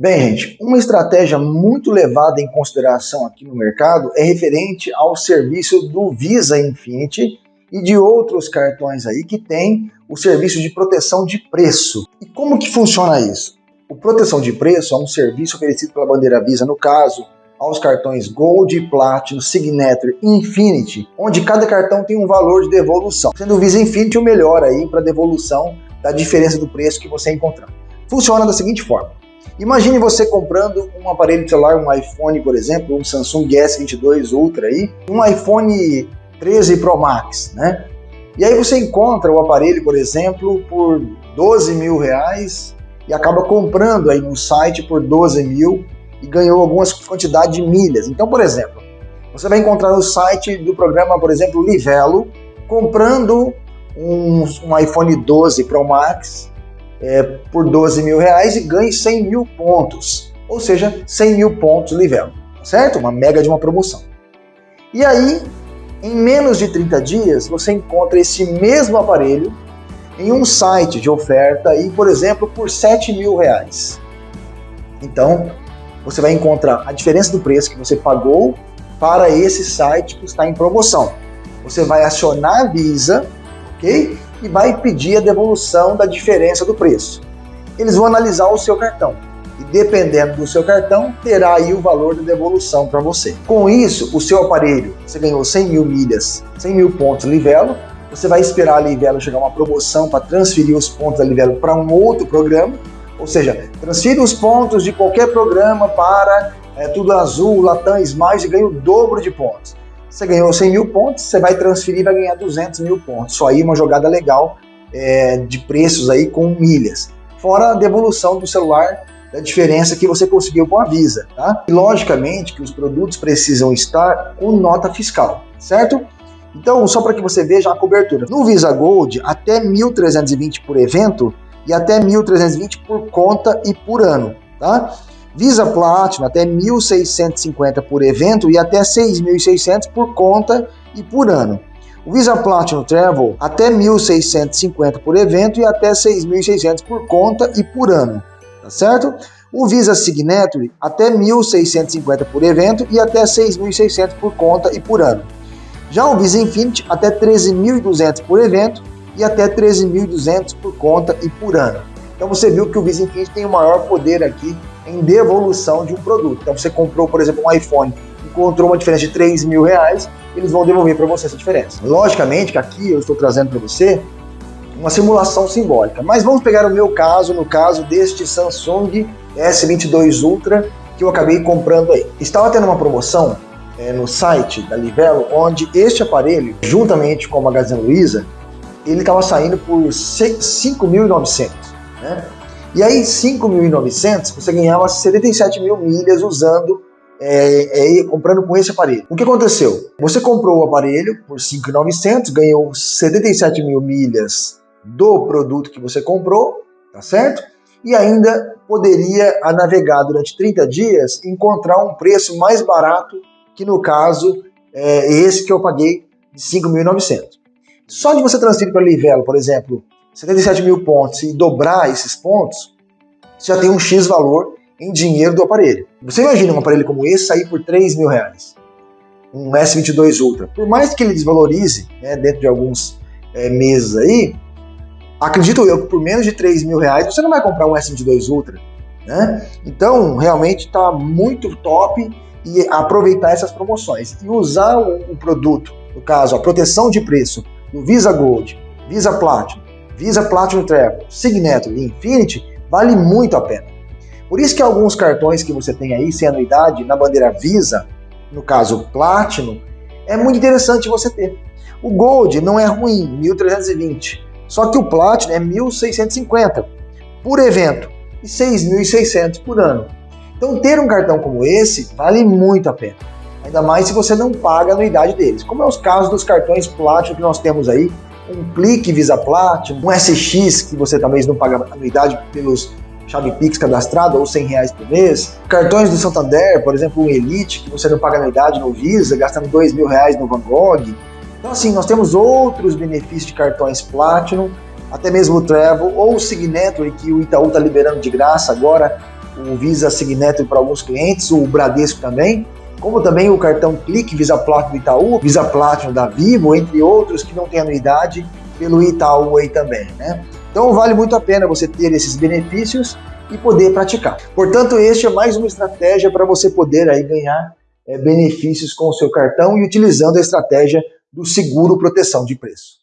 Bem, gente, uma estratégia muito levada em consideração aqui no mercado é referente ao serviço do Visa Infinity e de outros cartões aí que tem o serviço de proteção de preço. E como que funciona isso? O proteção de preço é um serviço oferecido pela bandeira Visa, no caso, aos cartões Gold, Platinum, Signature e Infinity, onde cada cartão tem um valor de devolução, sendo o Visa Infinity o melhor aí para devolução da diferença do preço que você encontrar. Funciona da seguinte forma: Imagine você comprando um aparelho celular, um iPhone, por exemplo, um Samsung S22 Ultra aí, um iPhone 13 Pro Max, né? E aí você encontra o aparelho, por exemplo, por 12 mil reais e acaba comprando aí no site por 12 mil e ganhou algumas quantidades de milhas. Então, por exemplo, você vai encontrar no site do programa, por exemplo, Livelo, comprando um, um iPhone 12 Pro Max é, por 12 mil reais e ganhe 100 mil pontos, ou seja, 100 mil pontos Livelo, certo? Uma mega de uma promoção. E aí, em menos de 30 dias, você encontra esse mesmo aparelho em um site de oferta e, por exemplo, por 7 mil reais. Então, você vai encontrar a diferença do preço que você pagou para esse site que está em promoção. Você vai acionar a Visa, ok? E vai pedir a devolução da diferença do preço. Eles vão analisar o seu cartão e dependendo do seu cartão, terá aí o valor da devolução para você. Com isso, o seu aparelho, você ganhou 100 mil milhas, 100 mil pontos Livelo, você vai esperar a Livelo chegar uma promoção para transferir os pontos da Livelo para um outro programa, ou seja, transfira os pontos de qualquer programa para é, Tudo Azul, Latam, Smiles e ganha o dobro de pontos. Você ganhou 100 mil pontos, você vai transferir e vai ganhar 200 mil pontos. Só aí uma jogada legal é, de preços aí com milhas. Fora a devolução do celular da diferença que você conseguiu com a Visa, tá? E logicamente que os produtos precisam estar com nota fiscal, certo? Então, só para que você veja a cobertura. No Visa Gold, até 1.320 por evento e até 1.320 por conta e por ano, tá? Visa Platinum até 1.650 por evento e até 6.600 por conta e por ano. O Visa Platinum Travel até 1.650 por evento e até 6.600 por conta e por ano, tá certo? O Visa Signature até 1.650 por evento e até 6.600 por conta e por ano. Já o Visa Infinity até 13.200 por evento e até 13.200 por conta e por ano. Então você viu que o Visa Infinity tem o maior poder aqui em devolução de um produto. Então você comprou, por exemplo, um iPhone, encontrou uma diferença de 3 mil reais, eles vão devolver para você essa diferença. Logicamente que aqui eu estou trazendo para você uma simulação simbólica, mas vamos pegar o meu caso, no caso deste Samsung S22 Ultra que eu acabei comprando aí. Estava tendo uma promoção é, no site da Livelo, onde este aparelho, juntamente com a Magazine Luiza, ele estava saindo por 5.900, né? E aí, 5.900, você ganhava 77 mil milhas usando, é, é, comprando com esse aparelho. O que aconteceu? Você comprou o aparelho por 5.900, ganhou 77 mil milhas do produto que você comprou, tá certo? E ainda poderia a navegar durante 30 dias encontrar um preço mais barato, que no caso é esse que eu paguei de 5.900. Só de você transferir para Livelo, por exemplo, 77 mil pontos e dobrar esses pontos, você já tem um X valor em dinheiro do aparelho. Você imagina um aparelho como esse sair por 3 mil reais? Um S22 Ultra. Por mais que ele desvalorize né, dentro de alguns é, meses aí, acredito eu que por menos de 3 mil reais você não vai comprar um S22 Ultra. Né? Então, realmente está muito top e aproveitar essas promoções e usar o, o produto, no caso, a proteção de preço do Visa Gold, Visa Platinum Visa Platinum Travel, Signature e Infinity, vale muito a pena. Por isso que alguns cartões que você tem aí sem anuidade na bandeira Visa, no caso Platinum, é muito interessante você ter. O Gold não é ruim, 1320, só que o Platinum é 1650 por evento e 6.600 por ano. Então ter um cartão como esse vale muito a pena. Ainda mais se você não paga a anuidade deles, como é os casos dos cartões Platinum que nós temos aí, um clique Visa Platinum, um SX que você talvez não paga anuidade pelos chave Pix cadastrado ou 100 reais por mês. Cartões do Santander, por exemplo, o Elite, que você não paga anuidade no Visa, gastando 2 mil reais no Van Gogh. Então assim, nós temos outros benefícios de cartões Platinum, até mesmo o Travel ou o Signature, que o Itaú está liberando de graça agora, o Visa Signeto para alguns clientes, o Bradesco também, como também o cartão Clique Visa Platinum do Itaú, Visa Platinum da Vivo, entre outros que não têm anuidade pelo Itaú aí também, né? Então vale muito a pena você ter esses benefícios e poder praticar. Portanto, este é mais uma estratégia para você poder aí ganhar é, benefícios com o seu cartão e utilizando a estratégia do seguro proteção de preço.